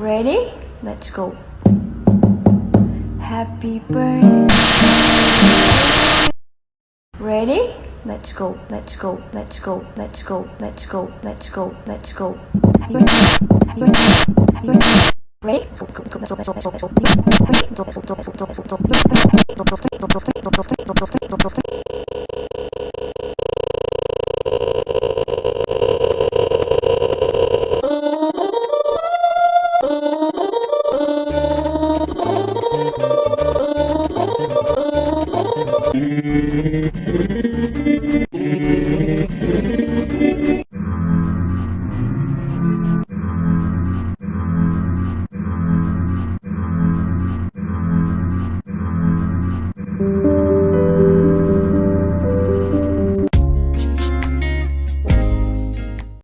Ready? Let's go. Happy birthday. Ready? Let's go. Let's go. Let's go. Let's go. Let's go. Let's go. Let's go. Ready? Thank you.